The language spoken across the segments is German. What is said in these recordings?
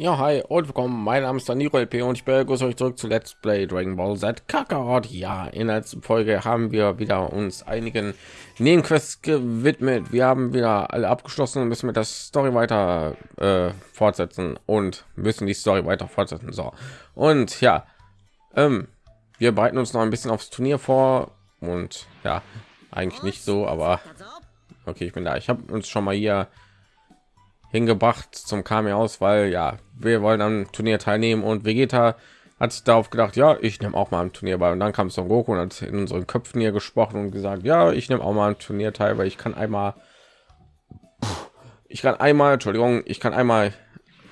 Ja, hi und willkommen. Mein Name ist Daniro LP und ich begrüße euch zurück zu Let's Play Dragon Ball Z Kakarot. Ja, in der letzten Folge haben wir wieder uns einigen Nebenquests gewidmet. Wir haben wieder alle abgeschlossen und müssen mit der Story weiter äh, fortsetzen und müssen die Story weiter fortsetzen. So und ja, ähm, wir bereiten uns noch ein bisschen aufs Turnier vor und ja, eigentlich nicht so, aber okay, ich bin da. Ich habe uns schon mal hier hingebracht zum Kami aus, weil ja, wir wollen am Turnier teilnehmen und Vegeta hat sich darauf gedacht, ja, ich nehme auch mal am Turnier bei und dann kam Son Goku und hat in unseren Köpfen hier gesprochen und gesagt, ja, ich nehme auch mal am Turnier teil, weil ich kann einmal ich kann einmal, Entschuldigung, ich kann einmal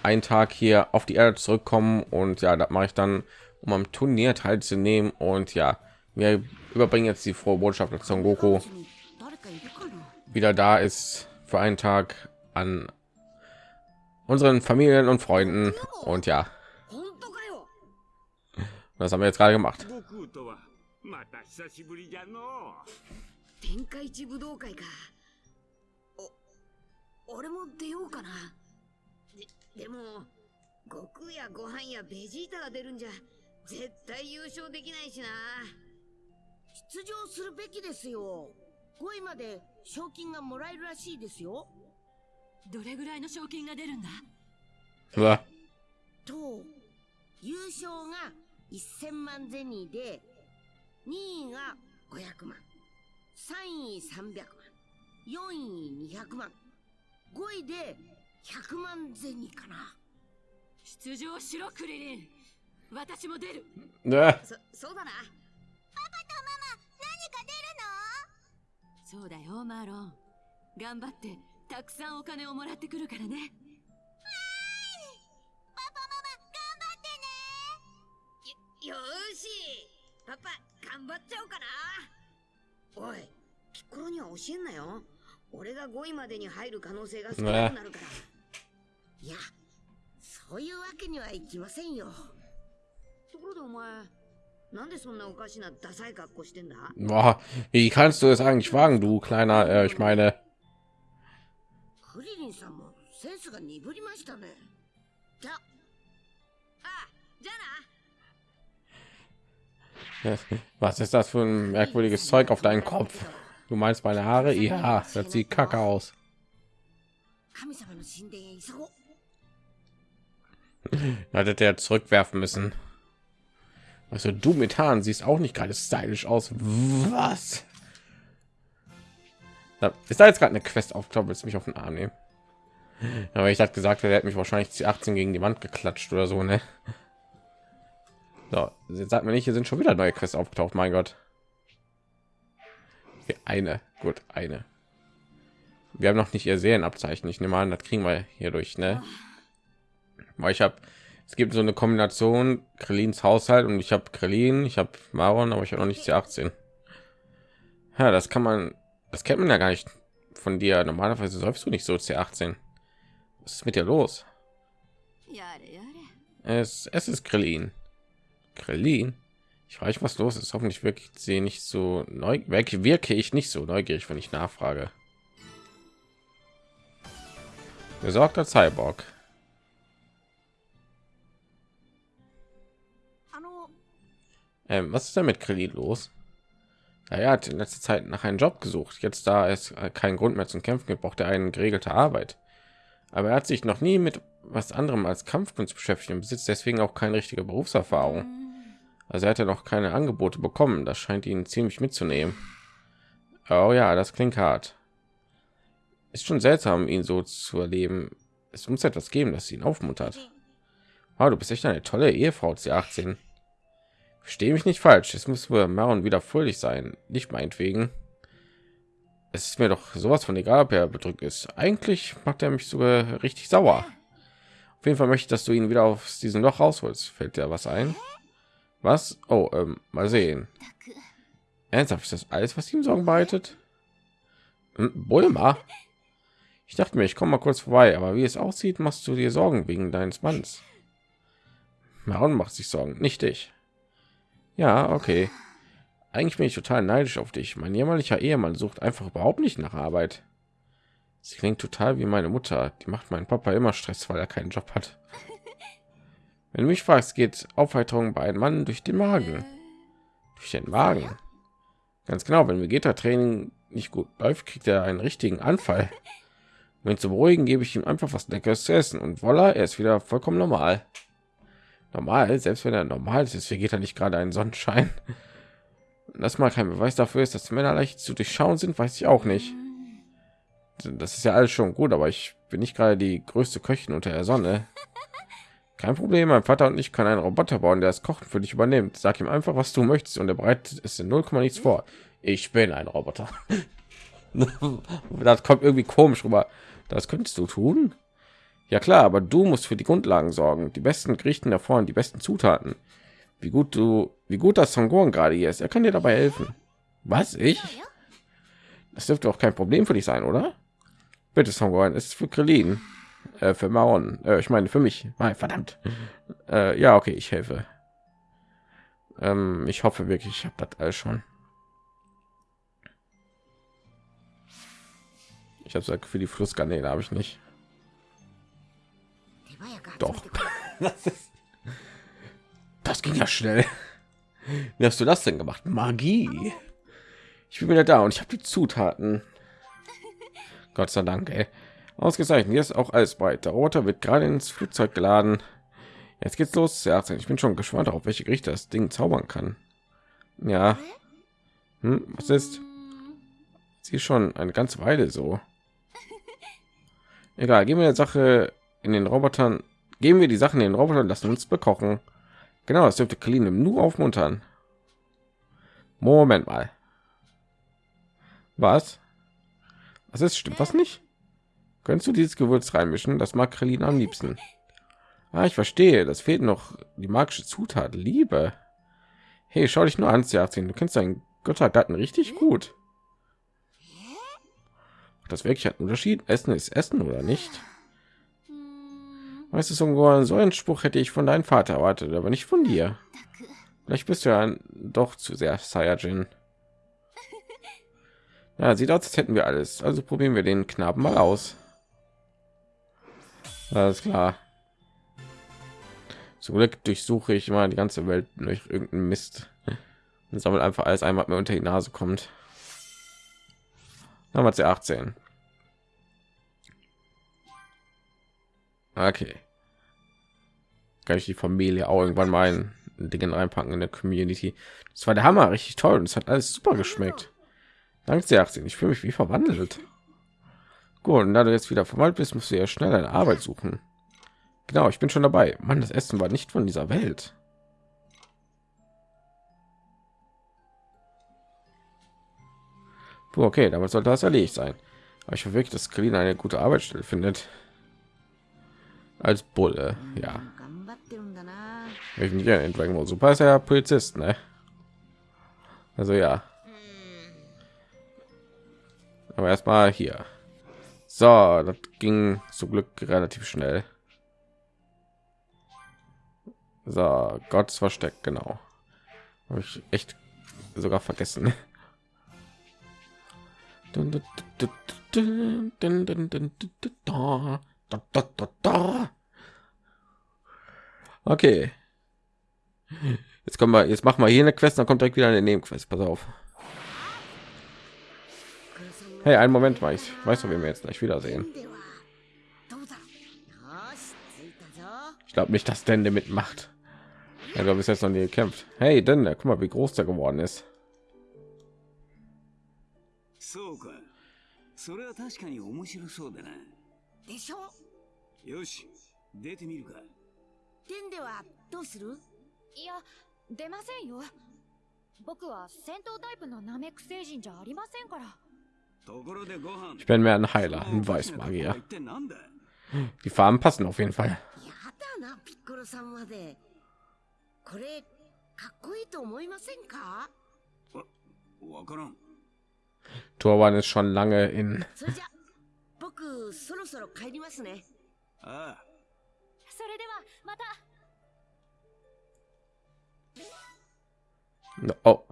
einen Tag hier auf die Erde zurückkommen und ja, das mache ich dann, um am Turnier teilzunehmen und ja, wir überbringen jetzt die frohe Botschaft, dass Son Goku 誰かいるかな wieder da ist für einen Tag an unseren Familien und Freunden. Und ja, 本当かよ das haben wir jetzt gerade gemacht. 悟空とはまた久しぶりじゃのう天下一武道会かお俺も出ようかなででも悟空やご飯やベジータが出るんじゃ 絶対優勝できないしな。出場するべきですよ。5位まで賞金がもらえるらしいですよ。どれぐらいの賞金が出るんだ？Ja, と優勝が1000万ゼニーで2位が500万。3位300万。4位200万。5位で100万ゼニーかな。出場しろクリリン私も出る。ne, そそうだな。そうだよマーロン。頑張ってたくさんお金をもらってくるからね。よよーし。パパ頑張っちゃおうかな。おいピッコロには教えんなよ。俺が5位までに入る可能性が少なくなるから、いやそういうわけにはいきませんよ Boah, wie kannst du es eigentlich wagen, du kleiner, äh, ich meine. Was ist das für ein merkwürdiges Zeug auf deinem Kopf? Du meinst meine Haare? Ja, das sieht kacke aus. Hättet der zurückwerfen müssen. Also du mit Haaren siehst auch nicht gerade stylisch aus. Was? Da, ist da jetzt gerade eine Quest aufgeklappt? Willst du mich auf den Arm nehmen? Aber ich hatte gesagt, er hätte mich wahrscheinlich die 18 gegen die Wand geklatscht oder so, ne? So, jetzt sagt mir nicht, hier sind schon wieder neue Quests aufgetaucht. Mein Gott. Okay, eine, gut, eine. Wir haben noch nicht ihr Serienabzeichen. Ich nehme an, das kriegen wir hier durch, ne? Weil ich habe, es gibt so eine Kombination Krillins Haushalt und ich habe Krillin, ich habe Maron, aber ich habe noch nicht C18. Ja, das kann man, das kennt man ja gar nicht von dir. Normalerweise säufst du nicht so C18. Was ist mit dir los? Es, es ist Krillin. Krillin? Ich weiß, was los ist. Hoffentlich wirklich sie nicht so neu wirke ich nicht so neugierig, wenn ich nachfrage. Besorgter Cyborg. Ähm, was ist denn mit Krillin los? Er hat in letzter Zeit nach einem Job gesucht. Jetzt, da es keinen Grund mehr zum Kämpfen gibt, braucht er eine geregelte Arbeit. Aber er hat sich noch nie mit was anderem als Kampfkunst beschäftigt und besitzt deswegen auch keine richtige Berufserfahrung. Also er hat ja noch keine Angebote bekommen. Das scheint ihn ziemlich mitzunehmen. Oh ja, das klingt hart. Ist schon seltsam, ihn so zu erleben. Es muss etwas geben, das ihn aufmuntert. Wow, du bist echt eine tolle Ehefrau, C18. Verstehe mich nicht falsch. Es muss für Maron wieder fröhlich sein. Nicht meinetwegen. Es ist mir doch sowas von egal, ob er bedrückt ist. Eigentlich macht er mich sogar richtig sauer. Auf jeden Fall möchte ich, dass du ihn wieder aus diesem Loch rausholst. Fällt dir was ein? Was? Oh, ähm, mal sehen. Ernsthaft, ist das alles, was ihm Sorgen bereitet? Hm, Bulma? Ich dachte mir, ich komme mal kurz vorbei, aber wie es aussieht, machst du dir Sorgen wegen deines Manns. Maron macht sich Sorgen, nicht ich. Ja, okay. Eigentlich bin ich total neidisch auf dich. Mein jämmerlicher Ehemann sucht einfach überhaupt nicht nach Arbeit. Sie klingt total wie meine Mutter. Die macht meinen Papa immer Stress, weil er keinen Job hat. Wenn du mich fragst, geht Aufheiterung bei einem Mann durch den Magen. Durch den Magen. Ganz genau, wenn Vegeta-Training nicht gut läuft, kriegt er einen richtigen Anfall. Um ihn zu beruhigen, gebe ich ihm einfach was Leckeres zu essen und voila, er ist wieder vollkommen normal. Normal, selbst wenn er normal ist, ist Vegeta nicht gerade ein Sonnenschein. Das mal kein Beweis dafür ist, dass Männer leicht zu durchschauen sind, weiß ich auch nicht. Das ist ja alles schon gut, aber ich bin nicht gerade die größte Köchin unter der Sonne. Kein Problem, mein Vater und ich können einen Roboter bauen, der das Kochen für dich übernimmt. Sag ihm einfach, was du möchtest und er bereitet es in 0, nichts vor. Ich bin ein Roboter. das kommt irgendwie komisch rüber. Das könntest du tun? Ja klar, aber du musst für die Grundlagen sorgen. Die besten Gerichten davor und die besten Zutaten. Wie gut du, wie gut das Songon gerade hier ist. Er kann dir dabei helfen. Was ich? Das dürfte auch kein Problem für dich sein, oder? Bitte Songon, es ist für Krillin. Äh, für Maron. Äh, ich meine für mich. Nein, verdammt. Äh, ja, okay, ich helfe. Ähm, ich hoffe wirklich, ich habe das alles schon. Ich habe gesagt, für die Flussgarnele habe ich nicht. Doch. Das, das ging ja schnell. Wie hast du das denn gemacht? Magie. Ich bin wieder da und ich habe die Zutaten. Gott sei Dank, ey. Ausgezeichnet. Hier ist auch alles weiter. Der Roter wird gerade ins Flugzeug geladen. Jetzt geht's los. Ja, ich bin schon gespannt darauf, welche Gerichte das Ding zaubern kann. Ja. Hm, was ist? Sie schon eine ganze Weile so. Egal, gehen wir der Sache in den Robotern. Geben wir die Sachen in den Robotern, lassen uns bekochen. Genau, das dürfte Clean nur aufmuntern. Moment mal. Was? Was ist stimmt was nicht? Könntest du dieses Gewürz reinmischen? Das mag Krillin am liebsten. Ah, ich verstehe. Das fehlt noch die magische Zutat. Liebe. Hey, schau dich nur an, Serzin. Du kennst deinen Göttergatten richtig gut. Das wirklich hat einen Unterschied. Essen ist Essen oder nicht? Weißt du, so einen Spruch hätte ich von deinem Vater erwartet, aber nicht von dir. Vielleicht bist du ja doch zu sehr Saiyajin. Ja, sieht aus, als hätten wir alles. Also probieren wir den Knaben mal aus. Alles klar. Zum Glück durchsuche ich mal die ganze Welt durch irgendeinen Mist und sammelt einfach alles einmal mir unter die Nase kommt. Dann wir 18. Okay. Kann ich die Familie auch irgendwann mal in Dingen reinpacken in der Community. Das war der Hammer, richtig toll und es hat alles super geschmeckt. Danke sehr, 18. Ich fühle mich wie verwandelt. Gut, und da du jetzt wieder verwandelt bist, musst du ja schnell eine Arbeit suchen. Genau, ich bin schon dabei. Mann, das Essen war nicht von dieser Welt. Puh, okay, damit sollte das erledigt sein. Aber ich hoffe wirklich, dass Kalin eine gute Arbeitsstelle findet. Als Bulle, ja. Ich nicht in Dragon Ball Super ist ja Polizist, ne? Also ja. Aber erstmal hier. So, das ging zum Glück relativ schnell. So, Gottes Versteck, genau. Habe ich echt sogar vergessen. Okay. Jetzt kommen wir, jetzt machen wir hier eine Quest, dann kommt direkt wieder eine Nebenquest. Pass auf. Hey, einen Moment, weiß, weißt du, wen wir jetzt gleich wiedersehen? Ich glaube nicht, dass Dende mitmacht. Er hat bis jetzt noch nie gekämpft. Hey, Dende, guck mal, wie groß der geworden ist. いや出ませんよ。僕は戦闘タイプのナメック星人じゃありませんから。ところでご飯。Ich bin mehr ein Heiler, ein Weißmagier. 一体なんだ Die Farben passen auf jeden Fall. やだなピッコロさんまで。これかっこいいと思いませんか？わからん。Turban ist schon lange in. それじゃ僕そろそろ帰りますね。ああ。それではまた Oh,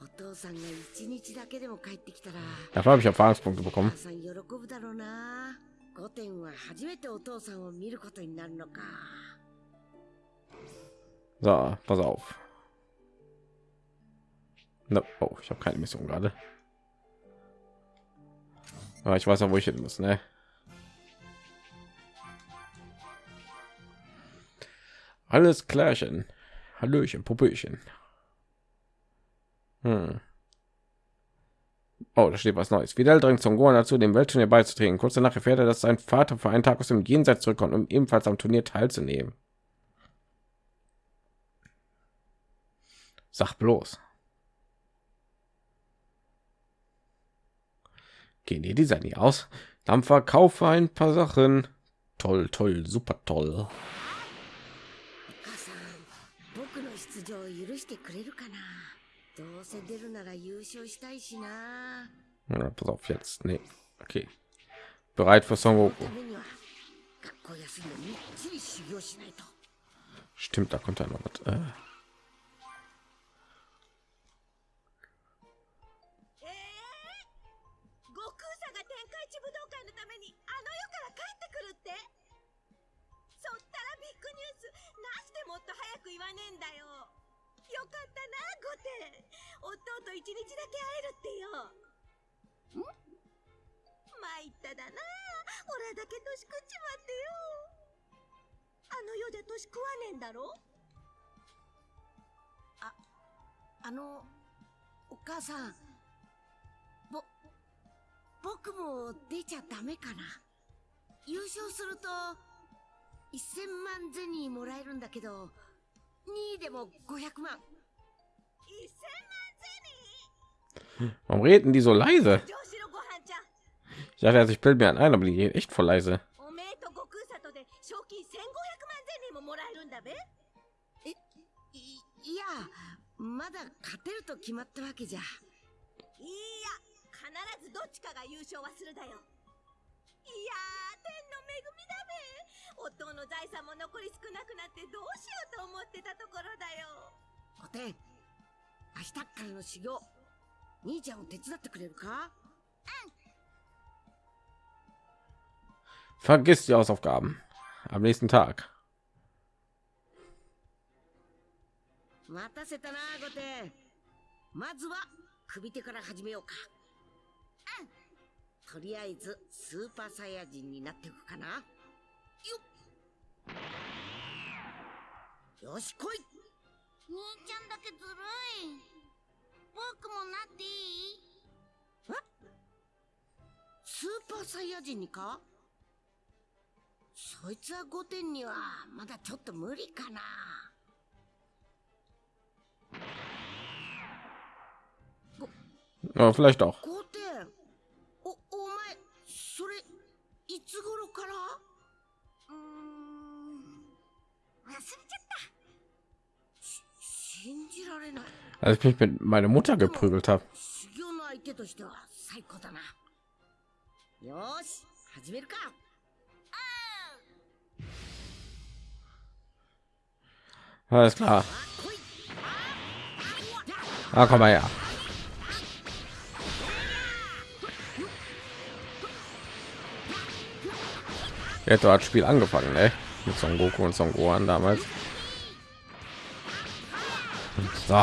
お父さんが一日だけでも帰ってきたら dafür habe ich Erfahrungspunkte お bekommen. 母さん喜ぶだろうなゴテンは初めてお父さんを見ることになるのか So, pass auf. No, oh, ich habe keine Mission gerade. Aber ich weiß ja, wo ich hin muss, ne? Alles klärchen. Hallöchen, Puppöchen. Hm. Oh, da steht was Neues. Vidal drängt Son Gohan dazu, dem Weltturnier beizutreten. Kurz danach erfährt er, dass sein Vater für einen Tag aus dem Jenseits zurückkommt, um ebenfalls am Turnier teilzunehmen. Sag bloß. Gehen die Design nie aus? Dann verkaufe ein paar Sachen. Toll, toll, super toll. してくれるかなどうせ出るなら優勝したいしな Ja, pass auf jetzt. Nee. Okay. Bereit für Son た Goku. Stimmt, da kommt ja noch was. Äh. よかったな、御殿。弟と一日だけ会えるってよ。ん参っただな。オラだけ年食っちまってよ。あの世じゃ年食わねえんだろ？あ、あの、お母さん、ぼ、僕も出ちゃダメかな。優勝すると、1000万ゼニーもらえるんだけど、2位でも500万1000万ゼニ Warum reden die so leise? ー上司のご飯ちゃん Ich dachte, also ich bilde mir ein, aber die gehen echt voll leise. いいや天の恵みだべ。お父の財産も残り少なくなってどうしようと思ってたところだよ。5点明日からの修行兄ちゃんを手伝ってくれるか？Vergiss die Hausaufgaben. Am nächsten Tag. 待たせたなゴテまずは首手から始めようか。うんとりあえずスーパーサイヤ人になっていくかな。よっ。よし来い。兄ちゃんだけずるい。僕もなっていい？スーパーサイヤ人にか？そいつは5点にはまだちょっと無理かな。Ja, vielleicht auch. Als ich mich mit meiner Mutter geprügelt habe. Alles klar. Ah, komm mal her. Ja, hat hat Spiel angefangen, ne? Mit Son Goku und Son Gohan damals. So.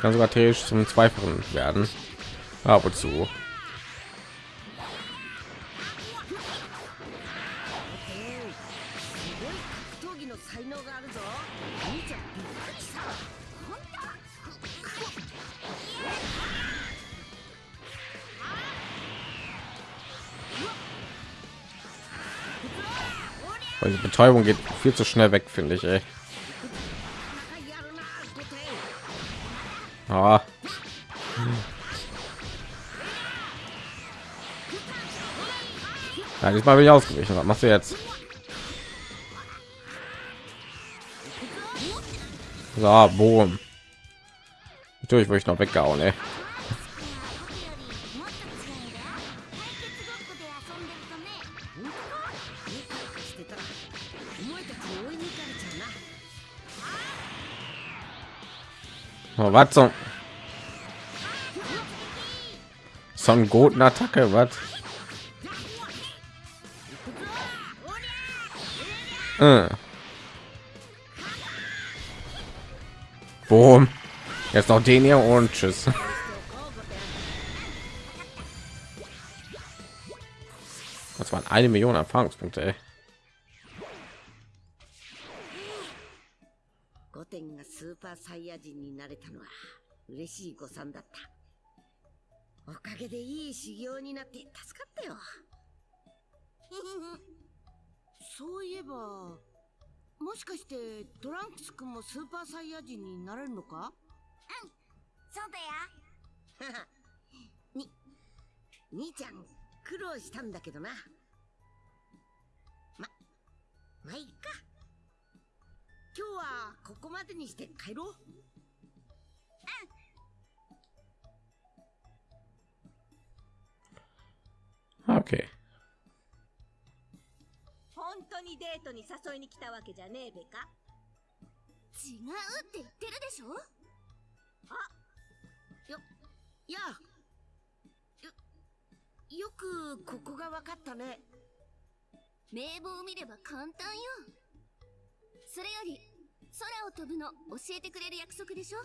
Kann sogar theoretisch zum Zweifachen werden. Ab und zu. Betäubung geht viel zu schnell weg, finde ich. Ey. Ah. Ja, diesmal bin ich ausgewichen. Was machst du jetzt? So, boom. Natürlich wurde ich noch weggehauen, ey. Oh, was so? Son Goten Attacke, was? Äh. Boom. Jetzt noch den hier und tschüss. Das waren eine Million Erfahrungspunkte. Ey. サイヤ人になれたのは嬉しい誤算だった。おかげでいい修行になって助かったよ。そういえば、もしかしてトランクス君もスーパーサイヤ人になれるのか？そうだよ に、兄ちゃん苦労したんだけどな。ま、まあいいか。今日はここまでにして帰ろう。Okay. 本当にデートに誘いに来たわけじゃねえべか？違うって言ってるでしょ？いや、よ、よくここが分かったね。名簿を見れば簡単よそれより空を飛ぶの教えてくれる約束でしょ？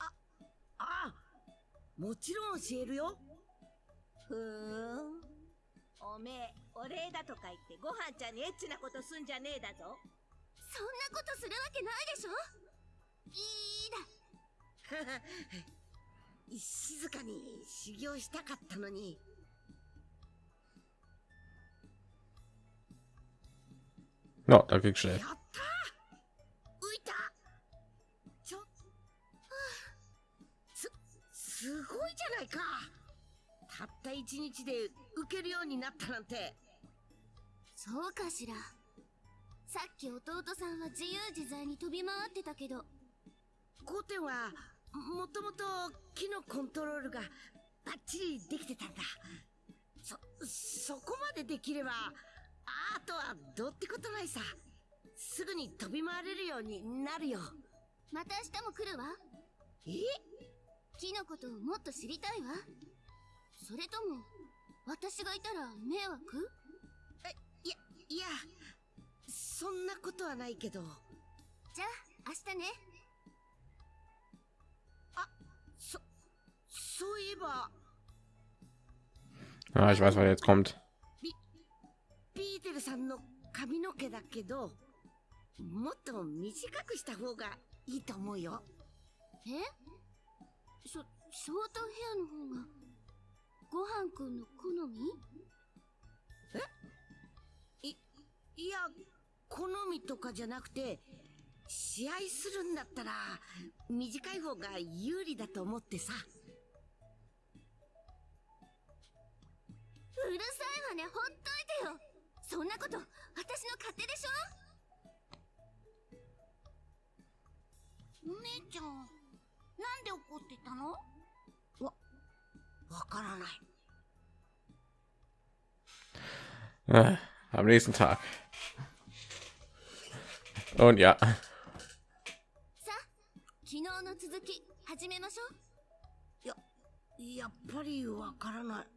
ああ、もちろん教えるよ。ふーんおめえお礼だとか言ってご飯ちゃんにエッチなことすんじゃねえだぞそんなことするわけないでしょいいだ 静かに修行したかったのに。No, da ging schnell. 一日で受けるようになったなんて。そうかしらさっき弟さんは自由自在に飛び回ってたけどゴテンは、もともと木のコントロールがバッチリできてたんだ。そ、そこまでできれば、あとはどうってことないさ。すぐに飛び回れるようになるよ。また明日も来るわえ？木のことをもっと知りたいわそれとも私がいたら迷惑？いや、いや、そんなことはないけど。じゃあ明日ねそ、そういえば、Ah, ich weiß, was jetzt kommt. ピーテルさんの髪の毛だけど、もっと短くした方がいいと思うよ。え？ショショートヘアの方がごはんくんの好み？い、いや、好みとかじゃなくて、試合するんだったら、短い方が有利だと思ってさ。うるさいわねほっといてよ。そんなこと私の勝手でしょ？お姉ちゃんなんで怒ってたの？わからない。 Ah, am nächsten Tag. Und ja, さあ昨日の続き始めましょうやっぱりわからない。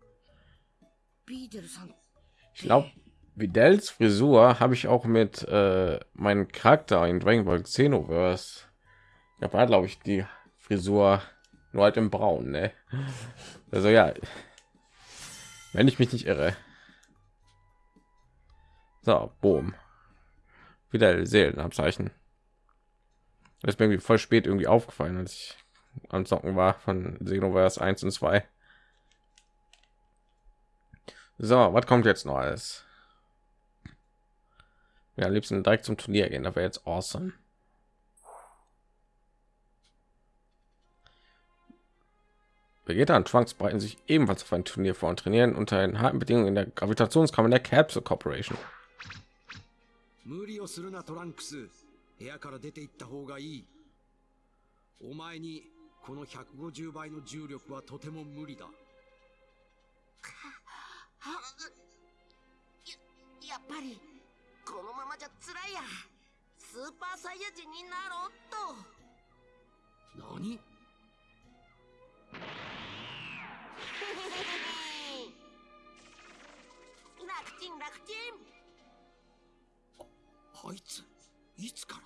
ピーテルさん、 ich glaube, Vidals Frisur habe ich auch mit äh, meinem Charakter in Dragon Ball Xenoverse. Ja, war glaube ich die Frisur nur halt im Braun, ne? Also ja, wenn ich mich nicht irre. So, boom. Wieder Seelenabzeichen. Das ist mir irgendwie voll spät irgendwie aufgefallen, als ich am Zocken war von Xenoverse 1 und 2. So, was kommt jetzt noch alles? Ja, am liebsten direkt zum Turnier gehen, das wäre jetzt awesome. Vegeta und Trunks bereiten sich ebenfalls auf ein Turnier vor und trainieren unter den harten Bedingungen in der Gravitationskammer der Capsule Corporation. 無理をするなトランクス部屋から出て行った方がいいお前にこの150倍の重力はとても無理だやっぱり、このままじゃ辛いや。 スーパーサイヤ人になろうっと何 楽ちん楽ちん。あいついつから？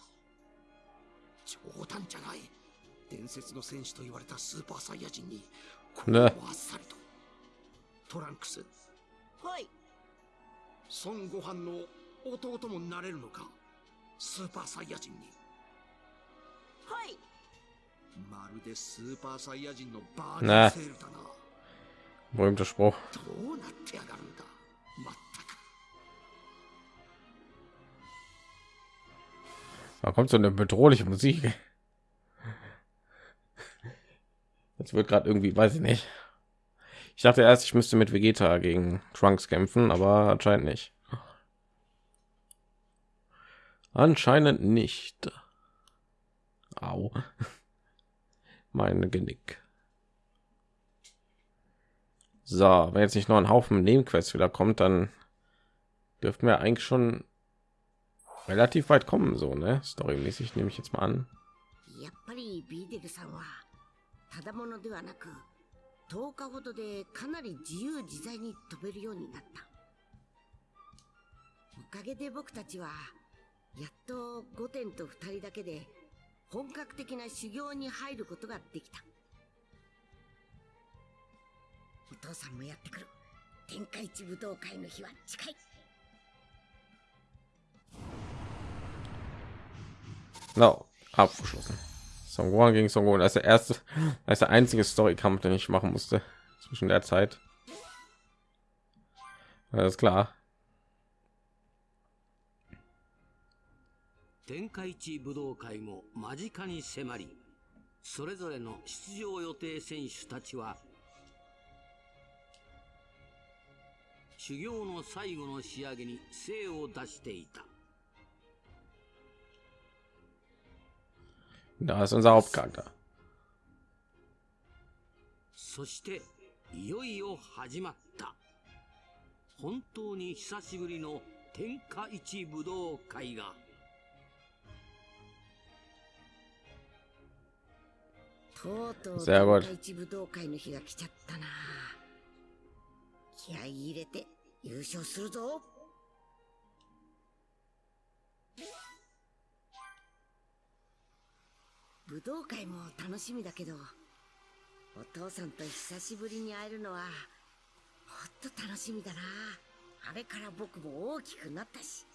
冗談じゃない。伝説の戦士と言われたスーパーサイヤ人にこうねあっさりと。トランクス。はい。孫悟飯の弟もなれるのか？スーパーサイヤ人に。はい Na. Berühmter Spruch. Da kommt so eine bedrohliche Musik. Jetzt wird gerade irgendwie, weiß ich nicht. Ich dachte erst, ich müsste mit Vegeta gegen Trunks kämpfen, aber anscheinend nicht. Anscheinend nicht. Au Mein Genick. So, wenn jetzt nicht noch ein Haufen Nebenquests wieder kommt, dann dürften wir eigentlich schon relativ weit kommen, so ne? Storymäßig nehme ich jetzt mal an. やっぱりビーデルさんはただものではなく10日ほどでかなり自由自在に飛べるようになったおかげで僕たちはやっと5点と2人だけで 本格的な修行に入ることができたお父さんもやってくる天下一武道会の日は近い No, abgeschlossen. Son Gohan gegen Son Gohan. Das ist der erste, das ist der einzige Storykampf, den ich machen musste zwischen der Zeit. Alles klar. 天下一武道会も間近に迫りそれぞれの出場予定選手たちは修行の最後の仕上げに精を出していた Da ist unser Hauptcharakter. そしていよいよ始まった本当に久しぶりの天下一武道会がとうとう一武道会の日が来ちゃったな。気合い入れて優勝するぞ。武道会も楽しみだけどお父さんと久しぶりに会えるのはもっと楽しみだな。あれから僕も大きくなったし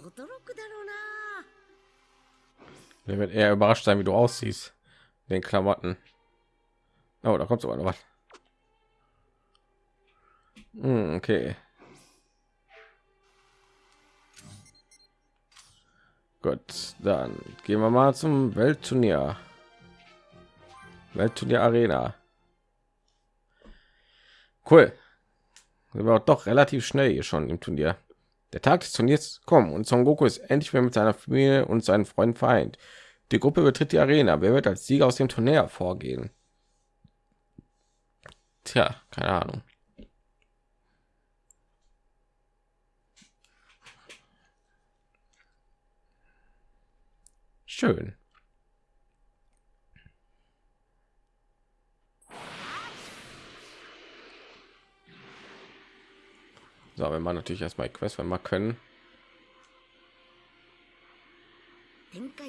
驚くだろうな。Der wird eher überrascht sein, wie du aussiehst. Den Klamotten. Oh, da kommt sogar noch was. Hm, okay. Gut, dann gehen wir mal zum Weltturnier. Weltturnier Arena. Cool. Wir waren doch relativ schnell hier schon im Turnier. Der Tag des Turniers kommen und Son Goku ist endlich wieder mit seiner Familie und seinen Freunden vereint. Die Gruppe betritt die Arena. Wer wird als Sieger aus dem Turnier hervorgehen? Tja, keine Ahnung. Schön. So, wenn man natürlich erstmal Quest, wenn wir können.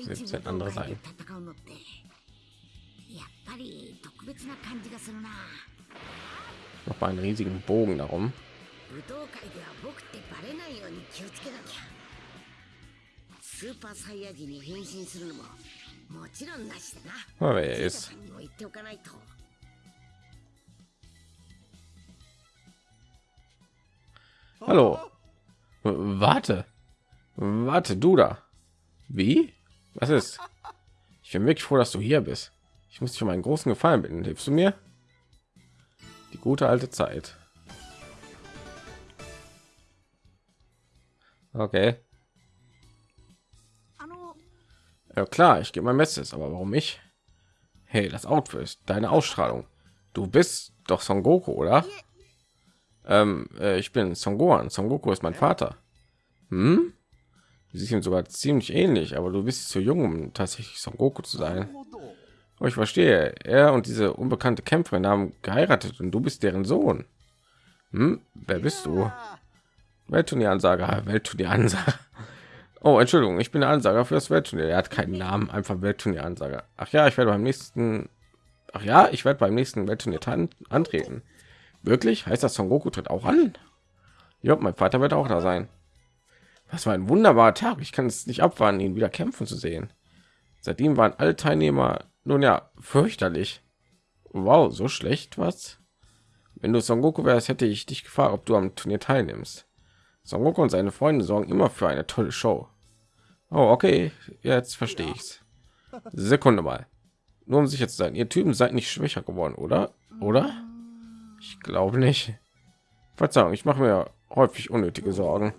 selbst ein anderer sein. やっぱり特別な感じがするな。noch mal einen riesigen Bogen darum. Aber er ist. Hallo. Warte. Warte, du da. Wie? Was ist? Ich bin wirklich froh, dass du hier bist. Ich muss dich um einen großen Gefallen bitten. Hilfst du mir? Die gute alte Zeit. Okay. Ja klar, ich gebe mein Bestes, aber warum ich? Hey, das Outfit, deine Ausstrahlung. Du bist doch Son Goku, oder? Ähm, äh, ich bin Son Gohan. Son Goku ist mein Vater. Hm? Sie sehen sogar ziemlich ähnlich, aber du bist zu jung, um tatsächlich Son Goku zu sein. Oh, ich verstehe. Er und diese unbekannte Kämpferin haben geheiratet und du bist deren Sohn. Hm? Wer bist du? Weltturnier-Ansager, Weltturnier-Ansager. Oh, Entschuldigung, ich bin der Ansager für das Weltturnier. Er hat keinen Namen, einfach Weltturnier-Ansager. Ach ja, ich werde beim nächsten. Ach ja, ich werde beim nächsten Weltturnier antreten. Wirklich? Heißt das, Son Goku tritt auch an? Ja, mein Vater wird auch da sein. Was war ein wunderbarer Tag. Ich kann es nicht abwarten, ihn wieder kämpfen zu sehen. Seitdem waren alle Teilnehmer nun ja fürchterlich. Wow, so schlecht was? Wenn du Son Goku wärst, hätte ich dich gefragt, ob du am Turnier teilnimmst. Son Goku und seine Freunde sorgen immer für eine tolle Show. Oh, okay, jetzt verstehe ich's. Sekunde mal. Nur um sicher zu sein, ihr Typen seid nicht schwächer geworden, oder? Oder? Ich glaube nicht. Verzeihung, ich mache mir häufig unnötige Sorgen.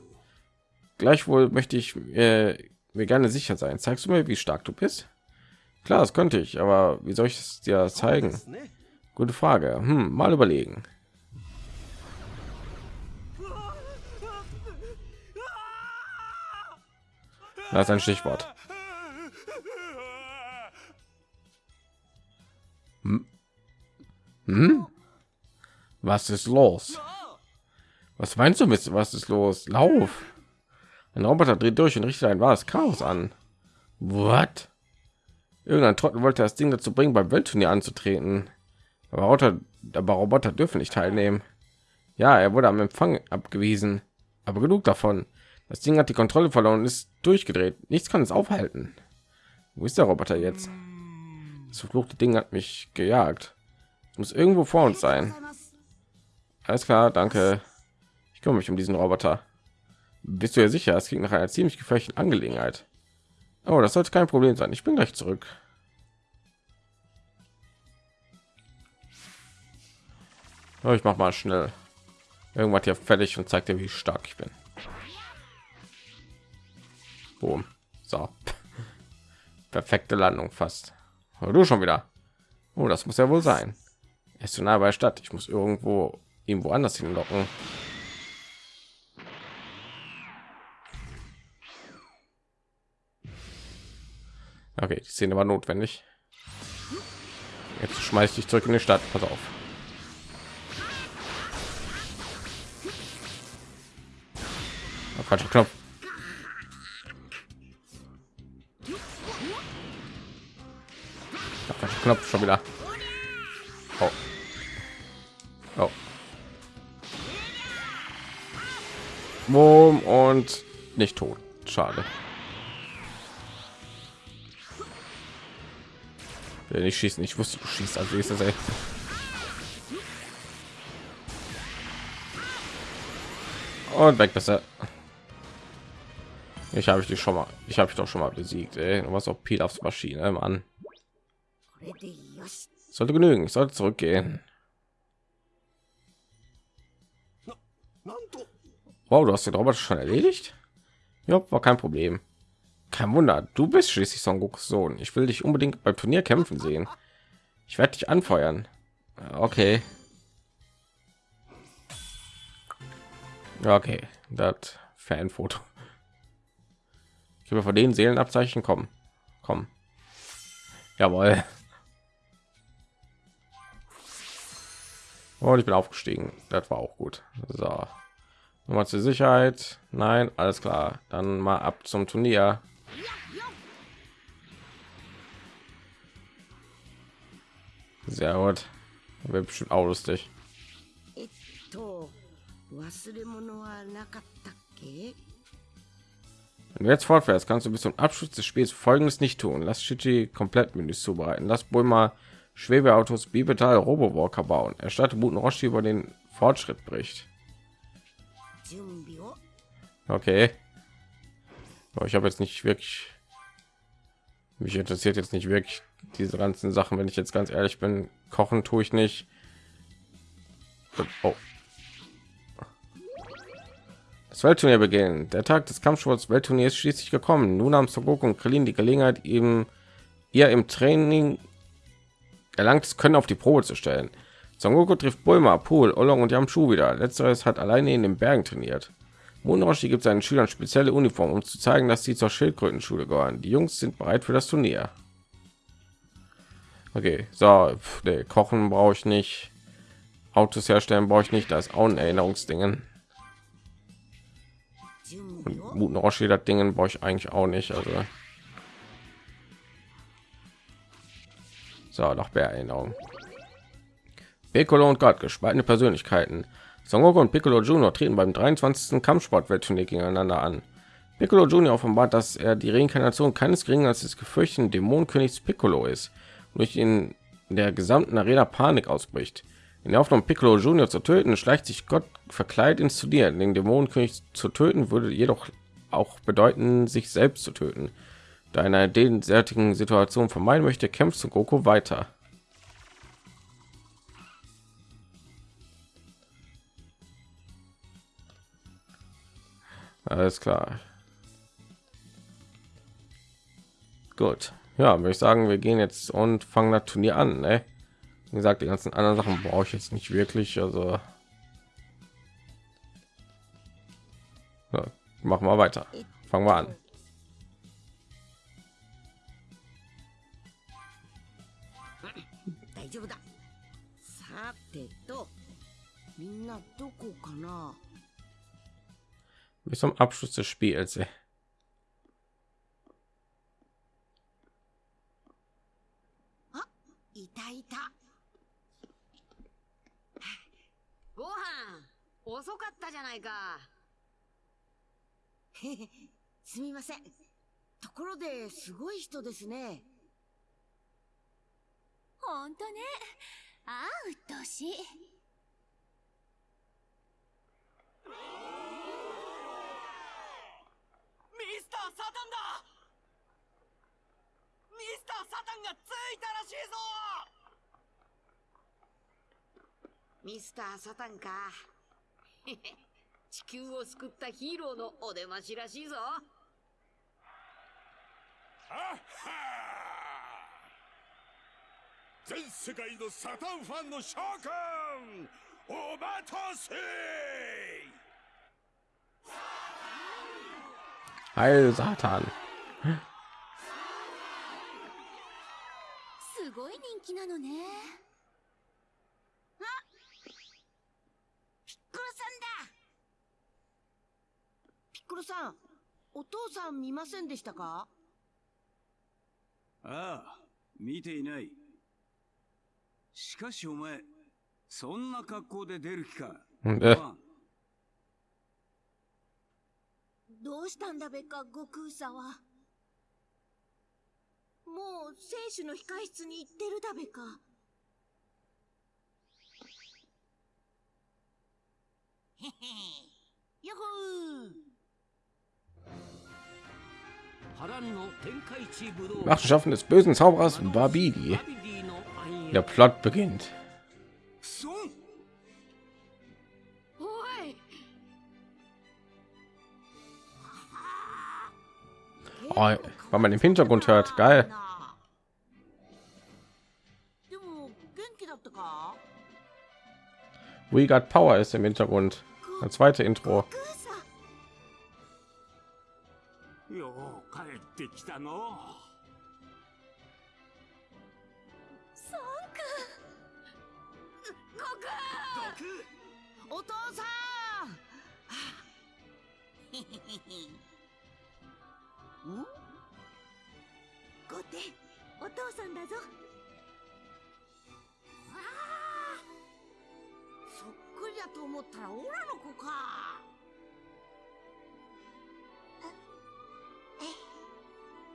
Gleichwohl möchte ich äh, mir gerne sicher sein. Zeigst du mir, wie stark du bist? Klar, das könnte ich, aber wie soll ich es dir zeigen? Gute Frage. Hm, mal überlegen. Das ist ein Stichwort. Hm? Hm? Was ist los? Was meinst du mit was ist los? Lauf! Ein Roboter dreht durch und richtet ein wahres Chaos an. What? Irgendein Trottel wollte das Ding dazu bringen, beim Weltturnier anzutreten. Aber Roboter, aber Roboter dürfen nicht teilnehmen. Ja, er wurde am Empfang abgewiesen. Aber genug davon. Das Ding hat die Kontrolle verloren und ist durchgedreht. Nichts kann es aufhalten. Wo ist der Roboter jetzt? Das verfluchte Ding hat mich gejagt. Es muss irgendwo vor uns sein. Alles klar, danke. Ich kümmere mich um diesen Roboter. Bist du ja sicher? Es klingt nach einer ziemlich gefährlichen Angelegenheit. Oh, das sollte kein Problem sein. Ich bin gleich zurück. Oh, ich mach mal schnell irgendwas hier fertig und zeigt dir, wie stark ich bin. Boom. So. Perfekte Landung fast. Oh, du schon wieder. Oh, das muss ja wohl sein. Er ist zu nah bei der Stadt. Ich muss irgendwo irgendwo anders hinlocken. Okay, die Szene war notwendig. Jetzt schmeiß dich zurück in die Stadt. Pass auf. Oh, falscher Knopf. Ja, falscher Knopf schon wieder. Oh. Oh. Boom und nicht tot. Schade. Will nicht schießen. Ich wusste, du schießt als nächstes. Ey. Und weg besser. Ich habe ich dich schon mal. Ich habe ich doch schon mal besiegt. Was Du warst auch Pil aufs Maschine, Mann. Sollte genügen. Ich sollte zurückgehen. Wow, du hast den Roboter schon erledigt? Ja, war kein Problem. Kein Wunder, du bist schließlich Son Gokus Sohn. Ich will dich unbedingt beim Turnier kämpfen sehen. Ich werde dich anfeuern. Okay. Okay, das Fanfoto. Ich habe von den Seelenabzeichen kommen. Komm. Jawohl. Und ich bin aufgestiegen. Das war auch gut. So. Nochmal zur Sicherheit. Nein, alles klar. Dann mal ab zum Turnier. Sehr gut. Wäre bestimmt auch lustig. wenn du jetzt fortfährst, kannst du bis zum Abschluss des Spiels Folgendes nicht tun. Lass Shichi komplett Menüs zubereiten. Lass Bulma Schwebeautos Bibetal Robowalker bauen. Erstatte Muten Roshi über den Fortschritt bricht. Okay. Ich habe jetzt nicht wirklich... Mich interessiert jetzt nicht wirklich diese ganzen Sachen, wenn ich jetzt ganz ehrlich bin. Kochen tue ich nicht. Oh. Das Weltturnier beginnt. Der Tag des Kampfsports Weltturniers ist schließlich gekommen. Nun haben Son Goku und Krillin die Gelegenheit, eben ihr im Training erlangtes Können auf die Probe zu stellen. Son Goku trifft Bulma, Pool, Olong und Yamchu wieder. Letzteres hat alleine in den Bergen trainiert. Moonroshi gibt seinen Schülern spezielle Uniform, um zu zeigen, dass sie zur Schildkrötenschule gehören. Die Jungs sind bereit für das Turnier. Okay, so, pf, nee, kochen brauche ich nicht. Autos herstellen brauche ich nicht. Da ist auch ein Erinnerungsdingen. Und guten Roshi, das Dingen brauche ich eigentlich auch nicht. Also. So, noch mehr Erinnerung. Piccolo und Gott, gespaltene Persönlichkeiten. Son Goku und Piccolo Junior treten beim 23. Kampfsport-Weltturnier gegeneinander an. Piccolo Junior offenbart, dass er die Reinkarnation keines geringeren als des gefürchteten Dämonenkönigs Piccolo ist durch in der gesamten Arena Panik ausbricht. In der Hoffnung, Piccolo Junior zu töten, schleicht sich Gott verkleidet ins Turnier. Den Dämonenkönig zu töten würde jedoch auch bedeuten, sich selbst zu töten. Da in einer derartigen Situation vermeiden möchte, kämpft Son Goku weiter. Alles klar. Gut ja würde ich sagen wir gehen jetzt und fangen das turnier an ne? wie gesagt die ganzen anderen sachen brauche ich jetzt nicht wirklich also. Ja, machen wir weiter. Fangen wir an. Bis zum abschluss des spiels ey. いたいた。ご飯遅かったじゃないか。へ へすみません。ところですごい人ですね。ほんとね。ああうっとうしい。ミスター・サタンだンがついたらしいぞ！ミスター・サタンか。地球を救ったヒーローのお出ましらしいぞ。全世界のサタンファンの召喚！お待たせ！Heil Satan. ごい人気なのね。ピッコロさんだ。ピッコロさんお父さん見ませんでしたか？ああ、見ていない。しかしお前、そんな格好で出る気か？Äh, どうしたんだべか悟空さはもう選手の控室に行ってるだべかへへやっほー波乱の天下一武道 Machenschaften des bösen Zauberers Babidi. バビディの暗躍 Der Plot beginnt. そんおい Oh, weil man im Hintergrund hört. Geil. We Got Power ist im Hintergrund. Das zweite Intro. だぞそっくりだと思ったらオラの子か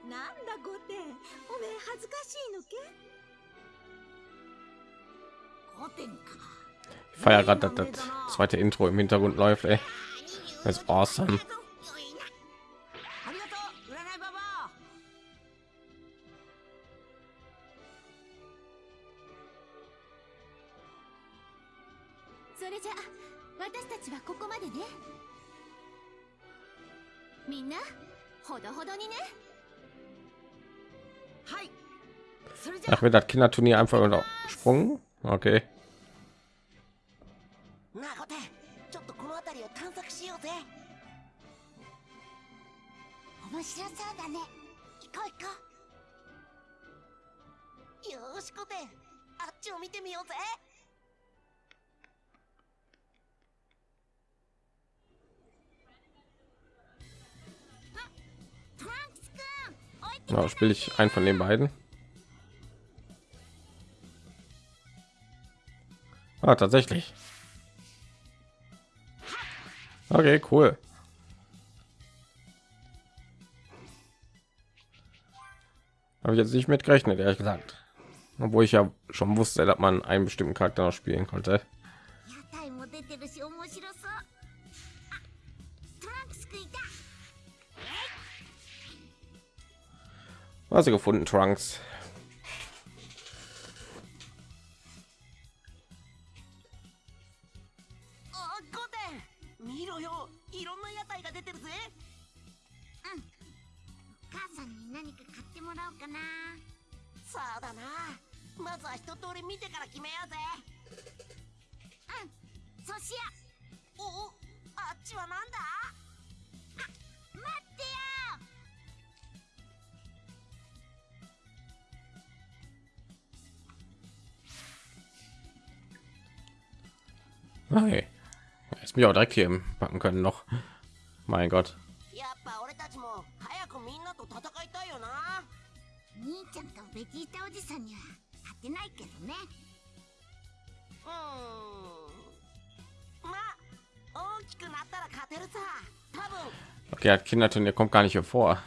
なんだゴテおめえ恥ずかしいのけゴテンか Ich feiere gerade, dass das zweite Intro im Hintergrund läuft. Ey. Das ist awesome. wird das Kinderturnier einfach übersprungen. Okay. Ja, spiele ich einen von den beiden. Ah, tatsächlich. Okay, cool. Habe ich jetzt nicht mit gerechnet, ehrlich gesagt. Obwohl ich ja schon wusste, dass man einen bestimmten Charakter noch spielen konnte. Was sie gefunden, Trunks? 見ろよいろんな屋台が出てるぜ。お母さんに何か買ってもらおうかな。そうだな。まずは一通り見てから決めようぜ。うん。寿司屋おおあっちはなんだ？hättest mir auch direkt hier packen können noch. Mein Gott. Okay, hat Kinderton, kommt gar nicht hier vor.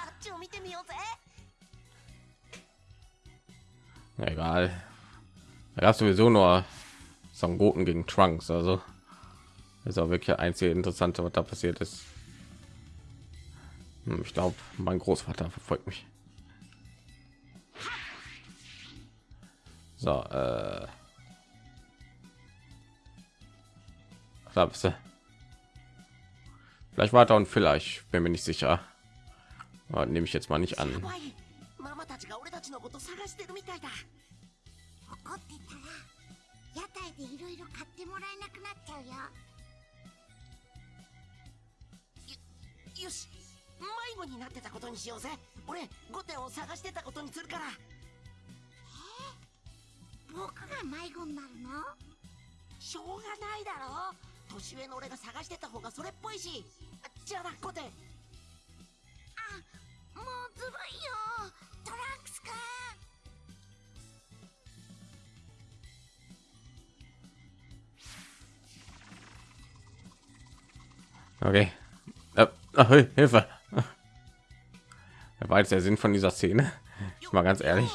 Egal. Da gab sowieso nur Son Goten gegen Trunks, also ist auch wirklich das einzige Interessante, was da passiert ist. Hm, Ich glaube, mein Großvater verfolgt mich. So, äh. Da bist du. Vielleicht war da und vielleicht bin mir nicht sicher. Aber nehme ich jetzt mal nicht an. やばいママたちが俺たちのこと探してるみたいだ怒ってたら屋台でいろいろ買ってもらえなくなっちゃうよ よし迷子になってたことにしようぜ。俺5点を探してたことにするから。僕が迷子になるの？しょうがないだろ。年上の俺が探してた方がそれっぽいし。じゃあな5点もうずるいよ。トランクスくん Okay. Ach, Hil- Hilfe. Er war jetzt der Sinn von dieser Szene. Ich mal ganz ehrlich.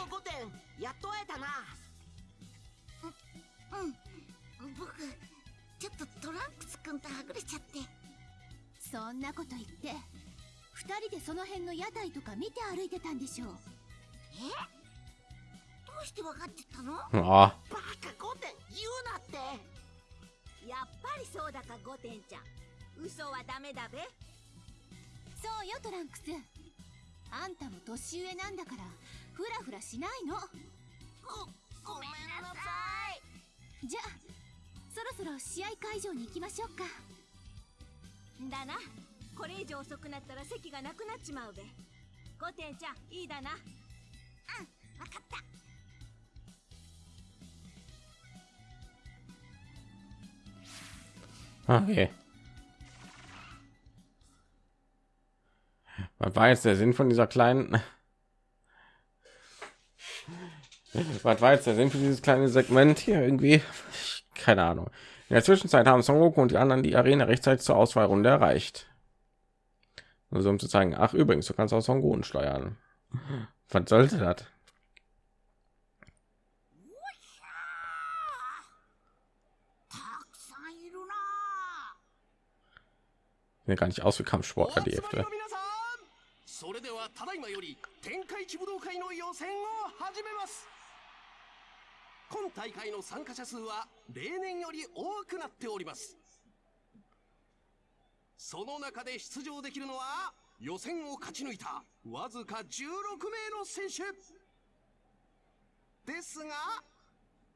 war jetzt der Sinn von dieser kleinen? Was war jetzt der Sinn für dieses kleine Segment hier irgendwie? Keine Ahnung. In der Zwischenzeit haben Son Goku und die anderen die Arena rechtzeitig zur Auswahlrunde erreicht. Nur so um zu zeigen, ach übrigens, du kannst auch Son Goku steuern. Was sollte das? Gar nicht aus wie Kampfsport die Hälfte. 選を始めます。今大会の参加者数は例年より多くなっております。その中で出場できるのは予選を勝ち抜いたわずか16名の選手。ですが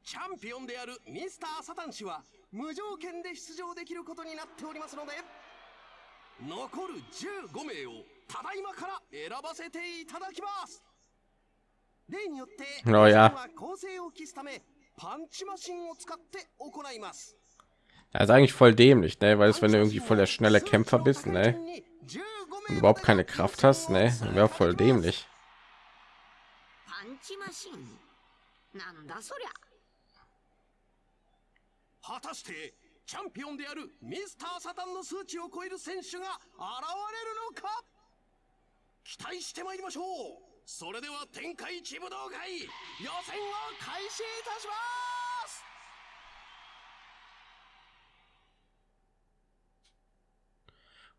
チャンピオンであるミスターサタン氏は無条件で出場できることになっておりますので残る15名をただいまから選ばせていただきます。例によって Oh ja. 予選は構成を期すためパンチマシンを使って行います Das ist eigentlich voll dämlich, ne? Weil es, wenn du irgendwie voll der schnelle Kämpfer bist, ne? Und überhaupt keine Kraft hast, ne? Wäre voll dämlich. パンチマシンなんだそりゃ果たしてチャンピオンであるミスターサタンの数値を超える選手が現れるのか期待してまいりましょうそれでは天下一武道会予選を開始いたします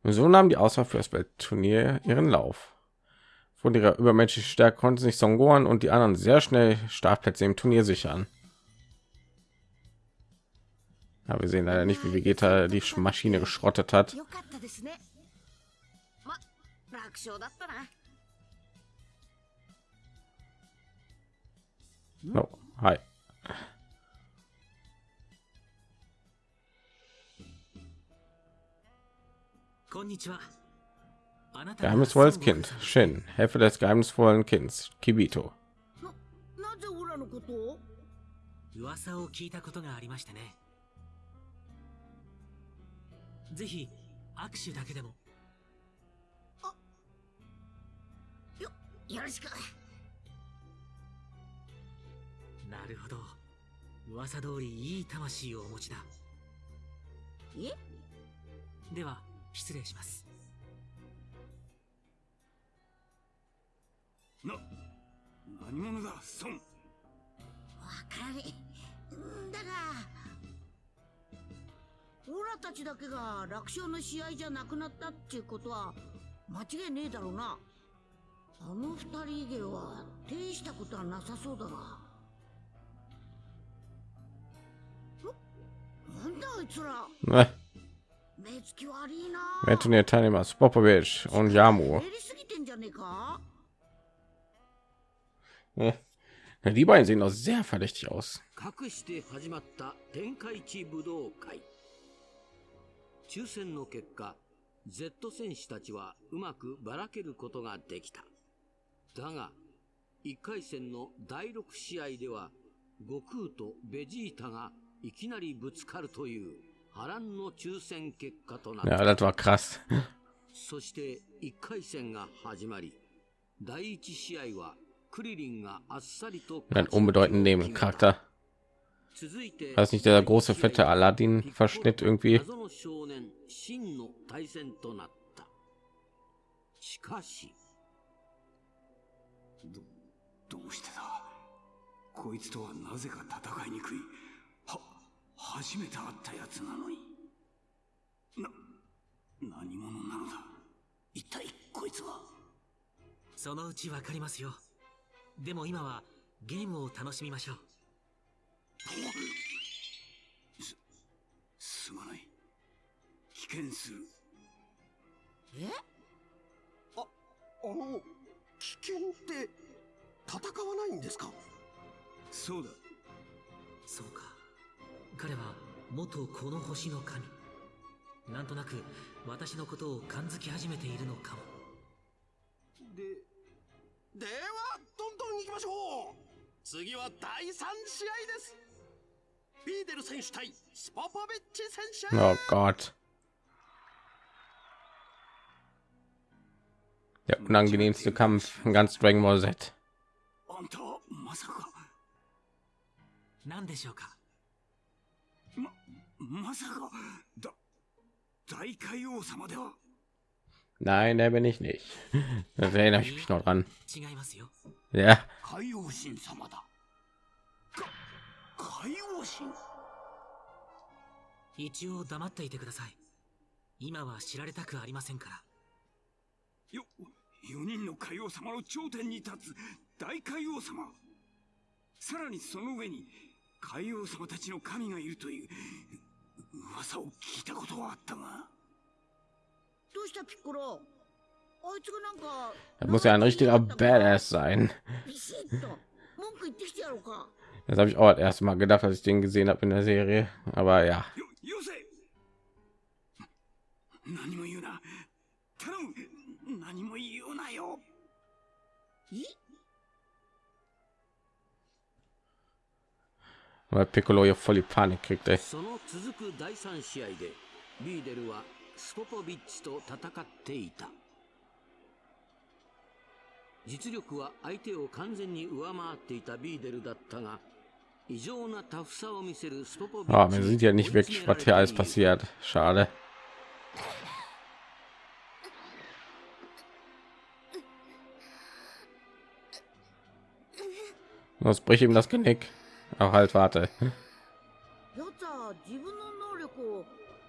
Und so nahm die Auswahl für das Weltturnier ihren Lauf. Von ihrer übermenschlichen Stärke konnten sich Songoran und die anderen sehr schnell Startplätze im Turnier sichern. Ja, wir sehen leider nicht, wie Vegeta die Maschine geschrottet hat. No. Hi. Geheimnisvolles Kind. Shin. Helfe des geheimnisvollen Kinds. Kibito. 噂を聞いたことがありましたねぜひ握手だけでもあよよろしくなるほど。噂通りいい魂をお持ちだ。え？では失礼します。な何者だ？孫。わかれんだが。オラたちだけが楽勝の試合じゃなくなったっていうことは間違いねえだろうな。あの二人以外は手したことはなさそうだが Ne? 目つき悪いな Weltturnier-Teilnehmer Spopovic und Yamu. やりすぎてんじゃねえか Ne? Ja, die beiden sehen doch sehr verdächtig aus. 隠して始まった天下一武道会抽選の結果 Z 戦士たちはうまくばらけることができただが1回戦の第6試合では悟空とベジータがいきなりぶつかるという波乱の抽選結果となった Ja, das war krass. そして1回戦が始まり第1試合はクリリンがあっさりと Ein. 続いて War das nicht der große fette Aladdin-Verschnitt irgendwie? しかしどうしてだこいつとはなぜか戦いにくいは初めて会ったやつなのに。な何者なのだ。一体こいつは。そのうちわかりますよ。でも今はゲームを楽しみましょう。すまない。危険する。え？あの危険って戦わないんですか？そうだ。彼は元この星の神。なんとなく私のことを感づき始めているのかも。でではどんどん行きましょう次は第3試合ですビーデル選手対スポポビッチ選手 Oh Gott. Der unangenehmste Kampf in ganz Dragon Ball Z. あんでしょうか？まさか、だ、大海王様では Nein, der bin ich nicht. Das erinnere ich mich noch dran. Ja. Yo, 4人の海王様の頂点に立つ大海王様さらにその上に海王様たちの神がいるという噂を聞いたことはあったがどうしたピッコロあいつがなんか das muss ja ein richtiger Badass sein. ビシッと文句言ってきてやろうか Das habe ich auch das erste Mal gedacht, als ich den gesehen habe in der Serie. Aber ja, よよせ何も言うな 頼む何も言うなよい Weil Piccolo hier voll die Panik kriegt, ey. その続く第3試合でビーデルはスポポビッチと戦っていた実力は相手を完全に上回っていたビーデルだったが異常なタフさを見せるスポポビ Ah, ッチ man に sieht ja nicht 追い詰 wirklich, めら was れ hier て alles いる passiert. Schade. Was bricht ihm das Genick? Auch halt, warte. やつは自分の能力を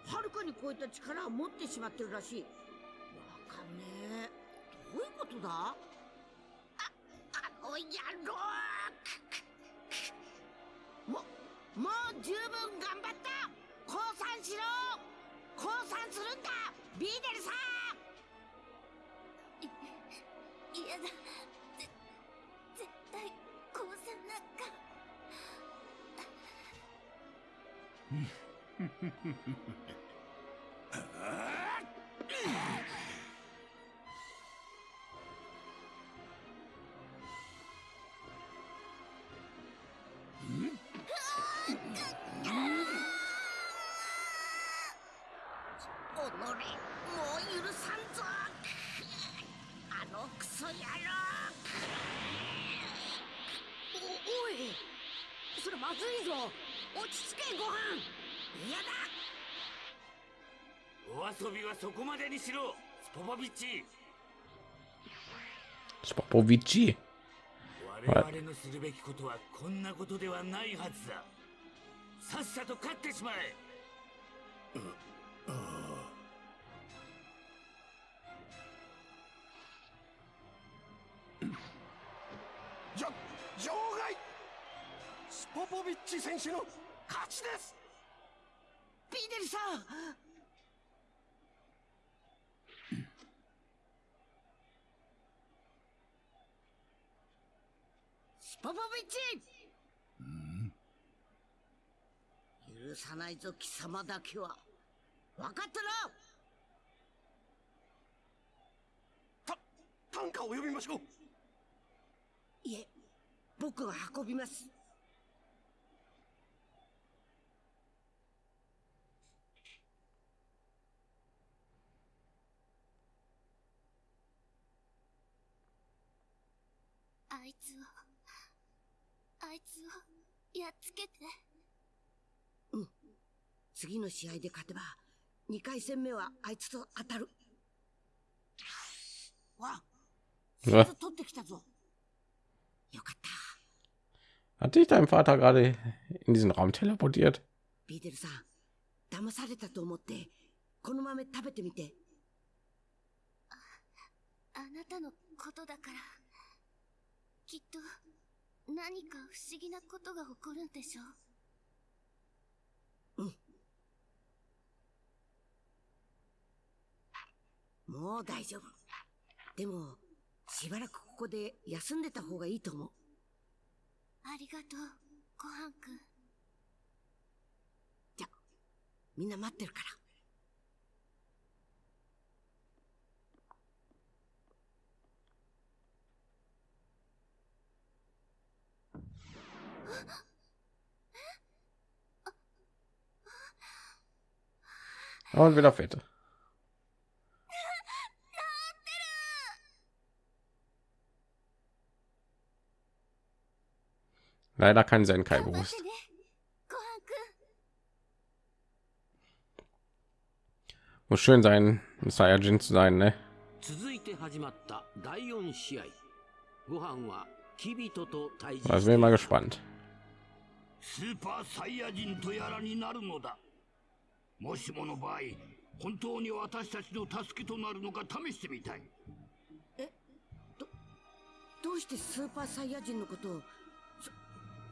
はるかに超えた力を持ってしまってるらしいわかんねえどういうことだああの野郎ももう十分頑張った降参しろ降参するんだビーデルさん嫌だぜ絶対降参なんかフフフフフ。遊びはそこまでにしろスポポビッチ。Spopovici. 我々のするべきことはこんなことではないはずだ。さっさと勝ってしまえ。じょ場外。スポポビッチ選手の勝ちです。ビーデルさんポポビッチ許さないぞ貴様だけは。分かったな担架を呼びましょう。いえ僕が運びます。あいつをあいつをやっつけて。うん。次の試合で勝てば2回戦目はあいつと当たる。わ.取ってきたぞ。Hat dich dein Vater gerade in diesen Raum teleportiert? ビーデルさん騙されたと思ってこの豆食べてみて。あなたのことだからきっと何か不思議なことが起こるんでしょもう大丈夫。でもしばらくここで休んでた方がいいと思う。ありがとうごはんくんじゃみんな待ってるから Und wieder fette. Leider kein Senkai bewusst. ごはんくん Muss schön sein, ein Saiyajin zu sein, ne? 続いて始まった第4試合ご飯はキビトと対峙 Also bin ich mal gespannt. スーパーサイヤ人とやらになるのだ。もしもの場合本当に私たちの助けとなるのか試してみたい。どうしてスーパーサイヤ人のことを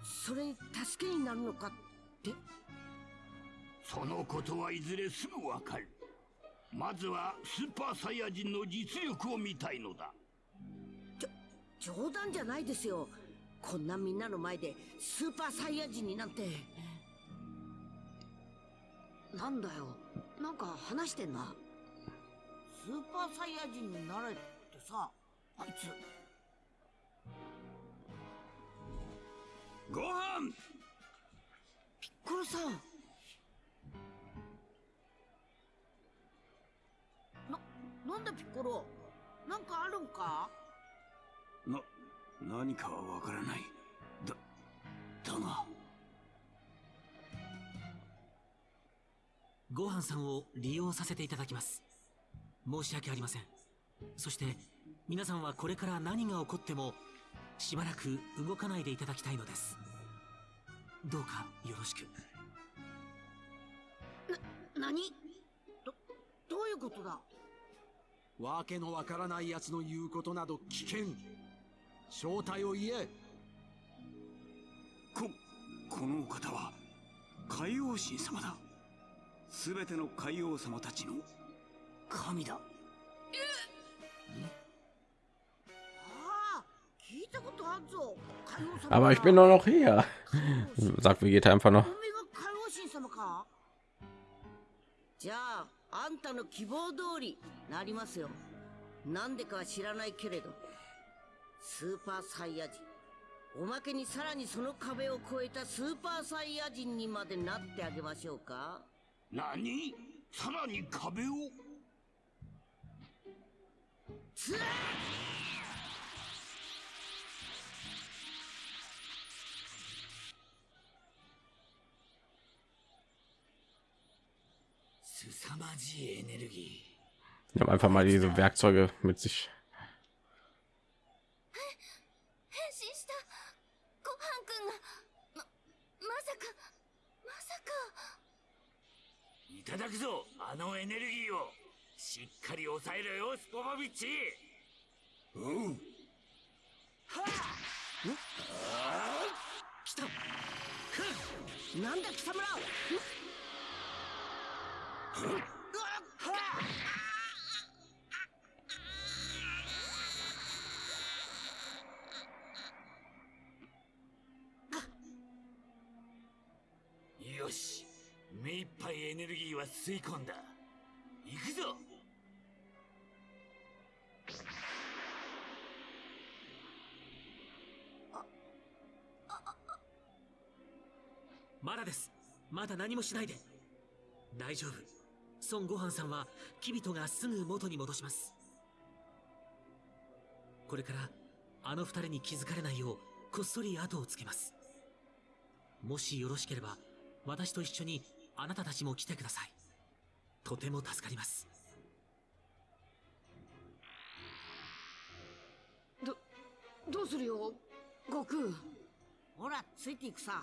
そそれに助けになるのかって？そのことはいずれすぐわかる。まずはスーパーサイヤ人の実力を見たいのだ。冗談じゃないですよこんなみんなの前でスーパーサイヤ人になんて。なんだよ。なんか話してんな。ススーパーサイヤ人になれってさあいつ。ご飯！ピッコロさん。ななんだピッコロ？なんかあるんか？な何かはわからない。だだが。ごはんさんを利用させていただきます。申し訳ありません。そして皆さんはこれから何が起こってもしばらく動かないでいただきたいのです。どうかよろしく。な何？どどういうことだ？わけのわからない奴の言うことなど危険正体を言え。ここのお方は海王神様だ。すべての海王様たちの神だ。ああ聞いたことあるぞ。海王様 Aber ich bin doch noch hier. Sagt Vegeta einfach noch? おめが海王神様か。じゃああんたの希望通りなりますよ。なんでかは知らないけれどスーパーサイヤ人。おまけにさらにその壁を越えたスーパーサイヤ人にまでなってあげましょうか。何？さらに壁を？つら凄まじいエネルギ Die haben einfach mal diese Werkzeuge mit sich. 変身したごはんくんがままさかまさかーいただくぞあのエネルギーを。しっかり抑えろよスポバビッチ。う。ん来た。なんだ貴様ら。よエネルギーは吸い込んだ。行くぞ。まだです。まだ何もしないで。大丈夫。孫悟飯さんはキビトがすぐ元に戻します。これからあの二人に気づかれないようこっそり後をつけます。もしよろしければ私と一緒にあなたたちも来てください。とても助かります。どどうするよ悟空。ほらついていくさ。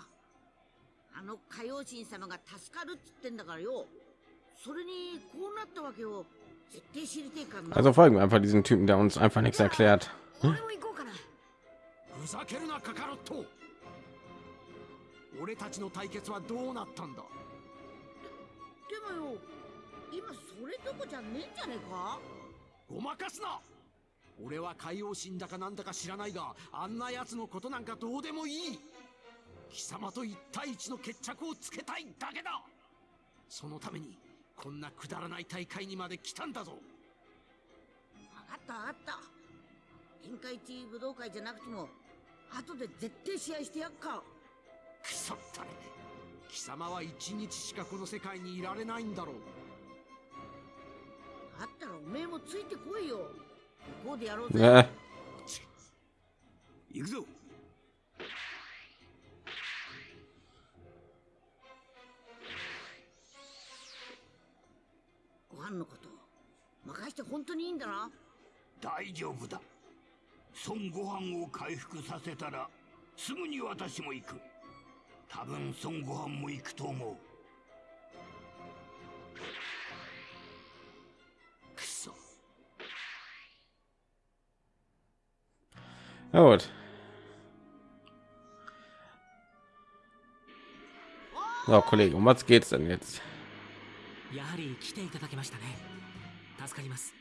あの海王神様が助かるっつってんだからよ。それにこうなったわけを絶対知りてえからな。Also folgen wir einfach diesem Typen, der uns einfach nichts erklärt. ふざけるなカカロット。俺たちの対決はどうなったんだ？でもよ今それどこじゃねえんじゃねえか？ごまかすな！俺は海王神だかなんだか知らないがあんな奴のことなんかどうでもいい！貴様と一対一の決着をつけたいだけだ！そのためにこんなくだらない大会にまで来たんだぞ！分かった分かった。天下一武道会じゃなくても後で絶対試合してやっか。くそったれ貴様は一日しかこの世界にいられないんだろう。だったらおめえもついてこいよ。向こうでやろうぜ.行くぞ。ご飯のこと任して本当にいいんだな？大丈夫だ。孫悟飯を回復させたらすぐに私も行く多分孫悟飯も行くと思う。くそ。Na gut. So, Kollege, um was geht's denn jetzt? やはり来ていただけましたね。助かります。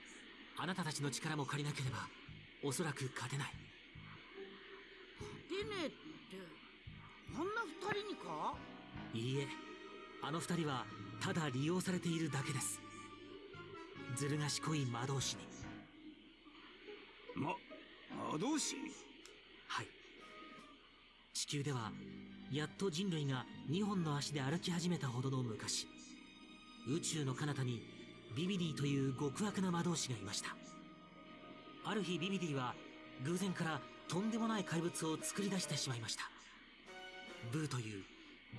あなたたちの力も借りなければおそらく勝てない。でねえって人にか？いいえあの二人はただ利用されているだけです。ずる賢い魔導士に。ま魔導士はい。地球ではやっと人類が2本の足で歩き始めたほどの昔宇宙の彼方にビビディという極悪な魔導士がいました。ある日ビビディは偶然からとんでもない怪物を作り出してしまいましたブーという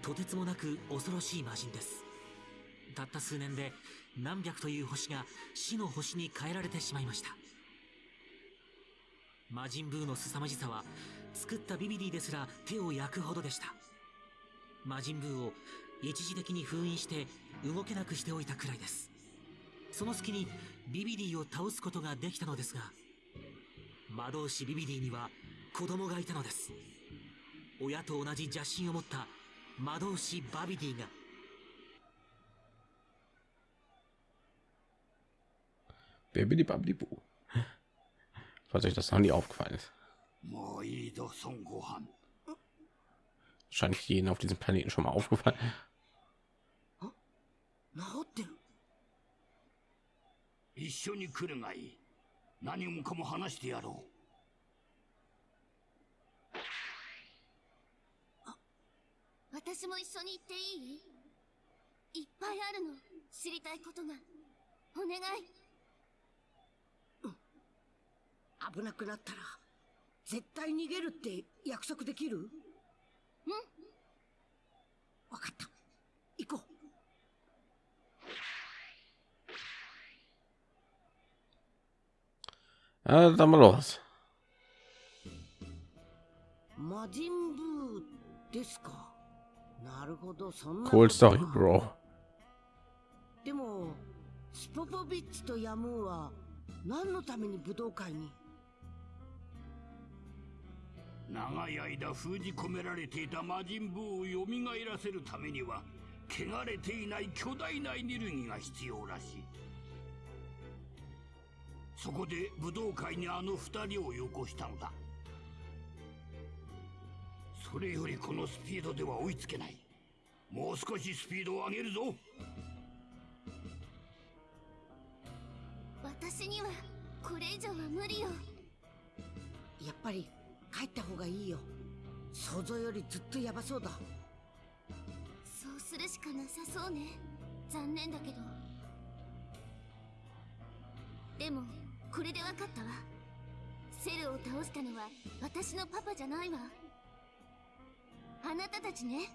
とてつもなく恐ろしい魔人です。たった数年で何百という星が死の星に変えられてしまいました。魔人ブーの凄まじさは作ったビビディですら手を焼くほどでした。魔人ブーを一時的に封印して動けなくしておいたくらいです。その隙にビビディを倒すことができたのですが魔導士ビビディには子供がいたのです。親と同じ邪心を持った魔導士バビディが Bibidi Babidi Bu. Falls euch das noch nie aufgefallen ist. もういいぞ孫悟飯 Wahrscheinlich jeden auf diesem Planeten schon mal aufgefallen. 私も一緒に行っていい？いっぱいあるの知りたいことが。お願い。危なくなったら絶対逃げるって約束できる？うん。わかった。行こ Ja, dann mal los. う。魔人ブーですか？なるほどそんな Cool Story, Bro. でもスポポビッチとヤムーは何のために武道会に？う長い間封じ込められていた魔人ブーを蘇らせるためには汚れていない巨大なエネルギーが必要らしい。そこで武道会にあの二人をよこしたのだそれよりこのスピードでは追いつけない。もう少しスピードを上げるぞ。私にはこれ以上は無理よ。やっぱり帰った方がいいよ。想像よりずっとヤバそうだ。そうするしかなさそうね。残念だけど。でもこれで分かったわ。セルを倒したのは私のパパじゃないわあなたたちね。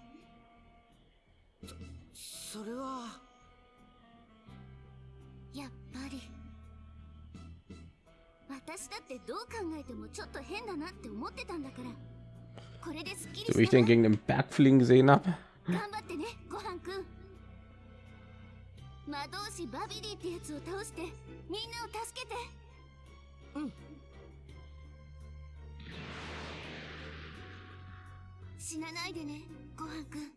それは。やっぱり。私だってどう考えてもちょっと変だなって思ってたんだから。これですっきり wie ich den わ gegen den Berg fliegen gesehen habe. 頑張ってねごはんくん魔導士バビディってやつを倒してみんなを助けて。うん死なないでねごはんくん。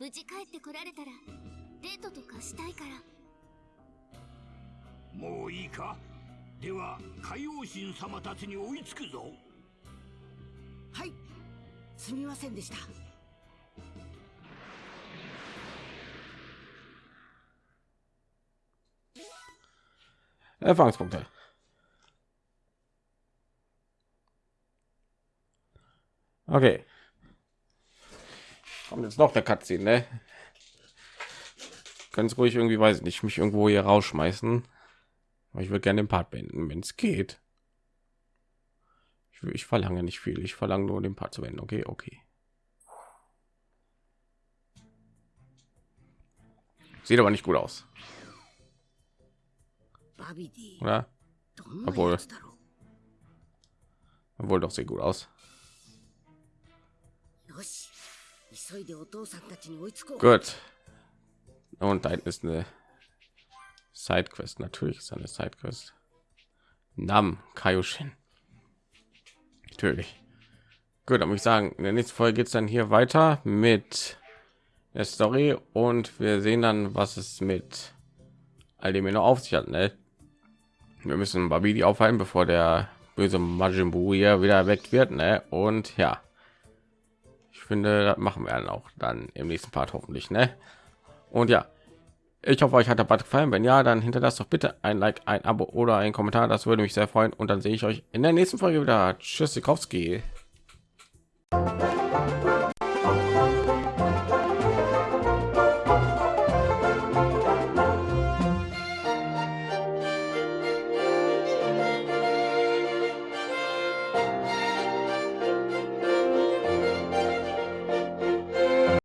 無事帰ってこられたらデートとかしたいから。もういいか？では海王神様たちに追いつくぞ。はい。すみませんでした。Erfahrungspunkte. Okay. Kommt jetzt noch der Cutscene, ne? Ganz ruhig irgendwie, weiß ich nicht, mich irgendwo hier rausschmeißen. Aber ich würde gerne den Part beenden, wenn es geht. Ich, ich verlange nicht viel, ich verlange nur den Part zu beenden. Okay, okay. Sieht aber nicht gut aus. Oder? Obwohl. Obwohl doch sehr gut aus. Gut. Und da ist eine Sidequest. Natürlich ist eine Sidequest. Nam Kaioshin. Natürlich. Gut, dann muss ich sagen, in der nächsten Folge geht es dann hier weiter mit der Story und wir sehen dann, was es mit all dem noch auf sich hat. Ne? Wir müssen Babidi aufhalten, bevor der böse Majin Buu hier wieder erweckt wird. Ne? Und ja, finde, das machen wir dann auch dann im nächsten Part hoffentlich. Ne? Und ja, Ich hoffe, euch hat der Bad gefallen. Wenn ja, dann hinterlasst doch bitte ein Like, ein Abo oder ein Kommentar. Das würde mich sehr freuen. Und dann sehe ich euch in der nächsten Folge wieder. Tschüss, Sikowski.